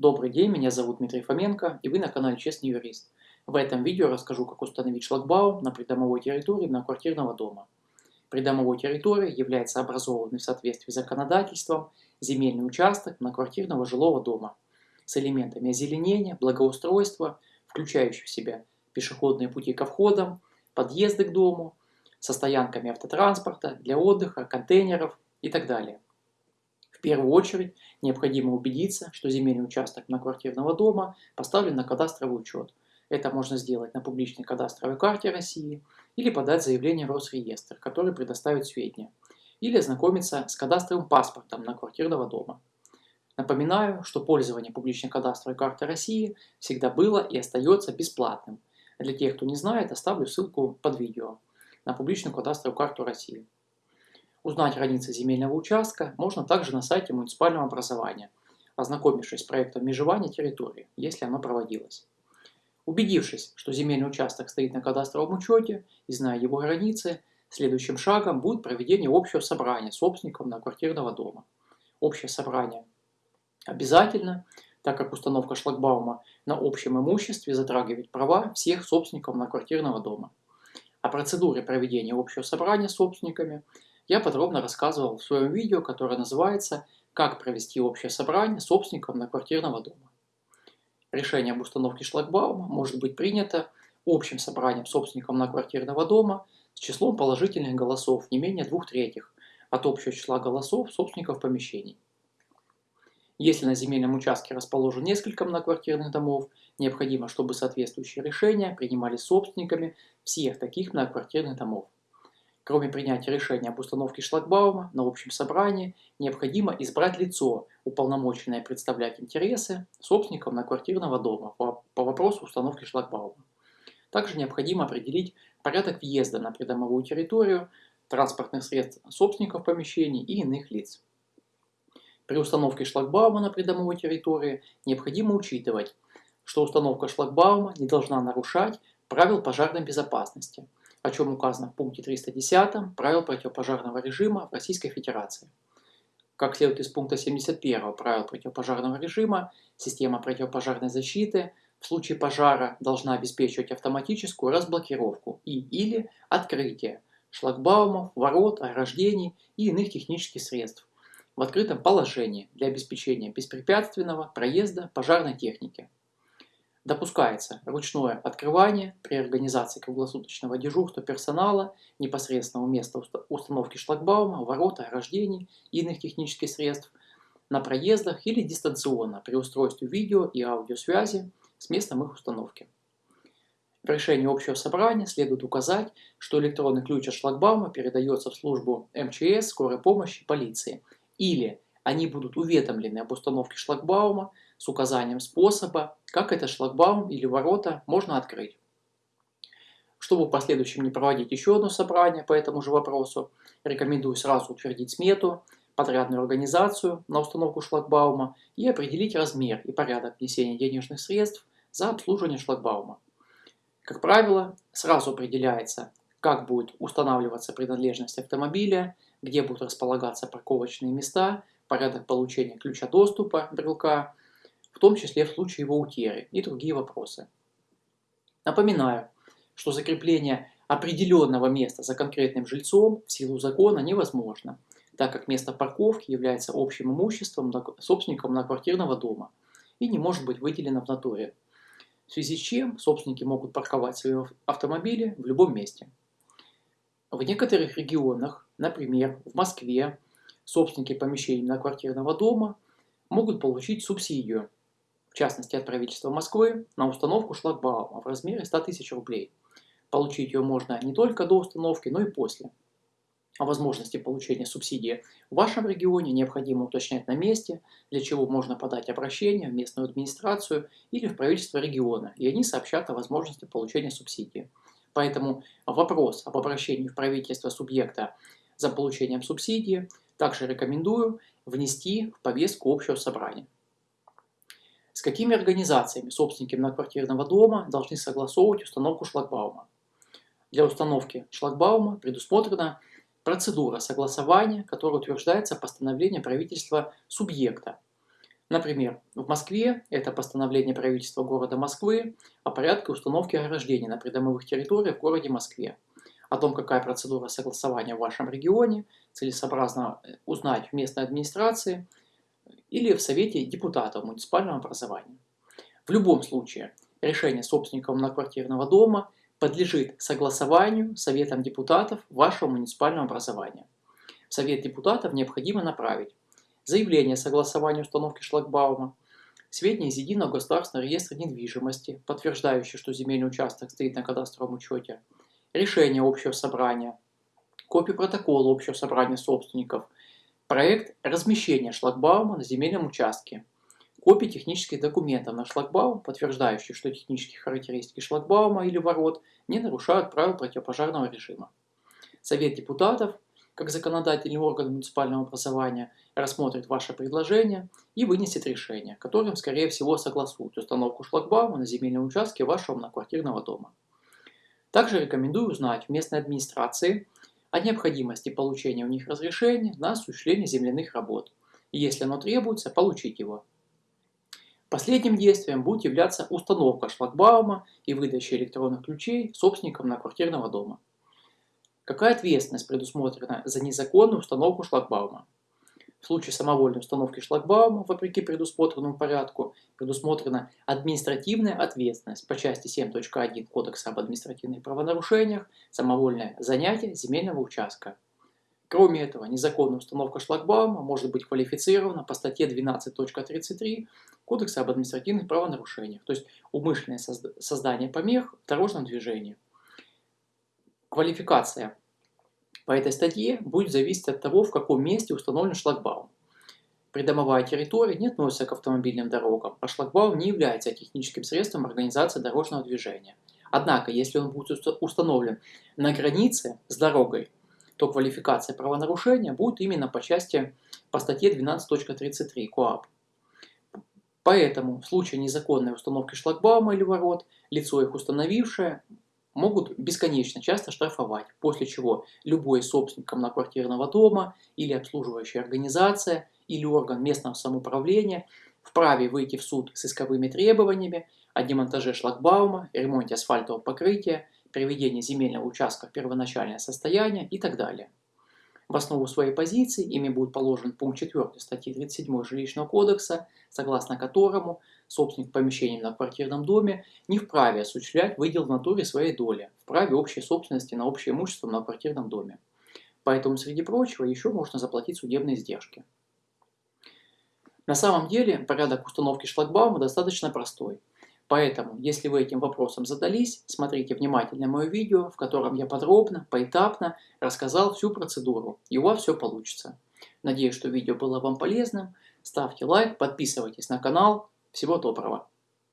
Добрый день, меня зовут Дмитрий Фоменко и вы на канале Честный юрист. В этом видео расскажу, как установить шлагбаум на придомовой территории многоквартирного дома. Придомовой территорией является образованный в соответствии с законодательством земельный участок многоквартирного жилого дома с элементами озеленения, благоустройства, включающих в себя пешеходные пути ко входам, подъезды к дому, со стоянками автотранспорта, для отдыха, контейнеров и так далее. В первую очередь необходимо убедиться, что земельный участок многоквартирного дома поставлен на кадастровый учет. Это можно сделать на публичной кадастровой карте России или подать заявление в Росреестр, который предоставит сведения, или ознакомиться с кадастровым паспортом на квартирного дома. Напоминаю, что пользование публичной кадастровой карты России всегда было и остается бесплатным. Для тех, кто не знает, оставлю ссылку под видео на публичную кадастровую карту России. Узнать границы земельного участка можно также на сайте муниципального образования, ознакомившись с проектом межевания территории, если оно проводилось. Убедившись, что земельный участок стоит на кадастровом учете и зная его границы, следующим шагом будет проведение общего собрания собственников квартирного дома. Общее собрание обязательно, так как установка шлагбаума на общем имуществе затрагивает права всех собственников на квартирного дома. О процедуре проведения общего собрания собственниками – я подробно рассказывал в своем видео, которое называется «Как провести общее собрание собственников на квартирного дома». Решение об установке шлагбаума может быть принято общим собранием собственников на квартирного дома с числом положительных голосов не менее двух третьих от общего числа голосов собственников помещений. Если на земельном участке расположено несколько многоквартирных домов, необходимо, чтобы соответствующие решения принимались собственниками всех таких многоквартирных домов. Кроме принятия решения об установке шлагбаума на общем собрании, необходимо избрать лицо, уполномоченное представлять интересы собственников на квартирного дома по, по вопросу установки шлагбаума. Также необходимо определить порядок въезда на придомовую территорию, транспортных средств собственников помещений и иных лиц. При установке шлагбаума на придомовой территории необходимо учитывать, что установка шлагбаума не должна нарушать правил пожарной безопасности – о чем указано в пункте 310 правил противопожарного режима в Российской Федерации. Как следует из пункта 71 правил противопожарного режима, система противопожарной защиты в случае пожара должна обеспечивать автоматическую разблокировку и или открытие шлагбаумов, ворот, ограждений и иных технических средств в открытом положении для обеспечения беспрепятственного проезда пожарной техники. Допускается ручное открывание при организации круглосуточного дежурства персонала непосредственно у места установки шлагбаума, ворота, ограждений и иных технических средств на проездах или дистанционно при устройстве видео и аудиосвязи с местом их установки. В решении общего собрания следует указать, что электронный ключ от шлагбаума передается в службу МЧС, скорой помощи, полиции, или они будут уведомлены об установке шлагбаума с указанием способа, как этот шлагбаум или ворота можно открыть. Чтобы в последующем не проводить еще одно собрание по этому же вопросу, рекомендую сразу утвердить смету, подрядную организацию на установку шлагбаума и определить размер и порядок внесения денежных средств за обслуживание шлагбаума. Как правило, сразу определяется, как будет устанавливаться принадлежность автомобиля, где будут располагаться парковочные места, порядок получения ключа доступа брелка, в том числе в случае его утеры и другие вопросы. Напоминаю, что закрепление определенного места за конкретным жильцом в силу закона невозможно, так как место парковки является общим имуществом собственника многоквартирного дома и не может быть выделено в натуре, в связи с чем собственники могут парковать свои автомобили в любом месте. В некоторых регионах, например, в Москве, собственники помещений многоквартирного дома могут получить субсидию в частности от правительства Москвы, на установку шлагбаума в размере 100 тысяч рублей. Получить ее можно не только до установки, но и после. О возможности получения субсидии в вашем регионе необходимо уточнять на месте, для чего можно подать обращение в местную администрацию или в правительство региона, и они сообщат о возможности получения субсидии. Поэтому вопрос об обращении в правительство субъекта за получением субсидии также рекомендую внести в повестку общего собрания. С какими организациями собственники многоквартирного дома должны согласовывать установку шлагбаума? Для установки шлагбаума предусмотрена процедура согласования, которая утверждается постановлением правительства субъекта. Например, в Москве это постановление правительства города Москвы о порядке установки ограждений на придомовых территориях в городе Москве. О том, какая процедура согласования в вашем регионе, целесообразно узнать в местной администрации или в Совете депутатов муниципального образования. В любом случае, решение собственников многоквартирного дома подлежит согласованию Советом депутатов вашего муниципального образования. В Совет депутатов необходимо направить заявление о согласовании установки шлагбаума, сведения из Единого государственного реестра недвижимости, подтверждающие, что земельный участок стоит на кадастровом учете, решение общего собрания, копию протокола общего собрания собственников, проект размещения шлагбаума на земельном участке, копии технических документов на шлагбаум, подтверждающих, что технические характеристики шлагбаума или ворот не нарушают правил противопожарного режима. Совет депутатов как законодательный орган муниципального образования, рассмотрит ваше предложение и вынесет решение, которым, скорее всего, согласуют установку шлагбаума на земельном участке вашего многоквартирного дома. Также рекомендую узнать в местной администрации о необходимости получения у них разрешения на осуществление земляных работ, и если оно требуется, получить его. Последним действием будет являться установка шлагбаума и выдача электронных ключей собственникам многоквартирного дома. Какая ответственность предусмотрена за незаконную установку шлагбаума? В случае самовольной установки шлагбаума, вопреки предусмотренному порядку, предусмотрена административная ответственность по части 7.1 Кодекса об административных правонарушениях, самовольное занятие земельного участка. Кроме этого, незаконная установка шлагбаума может быть квалифицирована по статье 12.33 Кодекса об административных правонарушениях, то есть умышленное создание помех в дорожном движении. Квалификация по этой статье будет зависеть от того, в каком месте установлен шлагбаум. Придомовая территория не относится к автомобильным дорогам, а шлагбаум не является техническим средством организации дорожного движения. Однако, если он будет установлен на границе с дорогой, то квалификация правонарушения будет именно по части по статье 12.33 КОАП. Поэтому в случае незаконной установки шлагбаума или ворот, лицо их установившее могут бесконечно часто штрафовать, после чего любой собственник многоквартирного дома или обслуживающая организация или орган местного самоуправления вправе выйти в суд с исковыми требованиями о демонтаже шлагбаума, ремонте асфальтового покрытия, приведении земельного участка в первоначальное состояние и так далее. В основу своей позиции ими будет положен пункт 4 статьи 37 Жилищного кодекса, согласно которому собственник помещения на квартирном доме не вправе осуществлять выдел в натуре своей доли в праве общей собственности на общее имущество на квартирном доме. Поэтому, среди прочего, еще можно заплатить судебные издержки. На самом деле, порядок установки шлагбаума достаточно простой. Поэтому, если вы этим вопросом задались, смотрите внимательно мое видео, в котором я подробно, поэтапно рассказал всю процедуру, и у вас все получится. Надеюсь, что видео было вам полезным. Ставьте лайк, подписывайтесь на канал, всего доброго!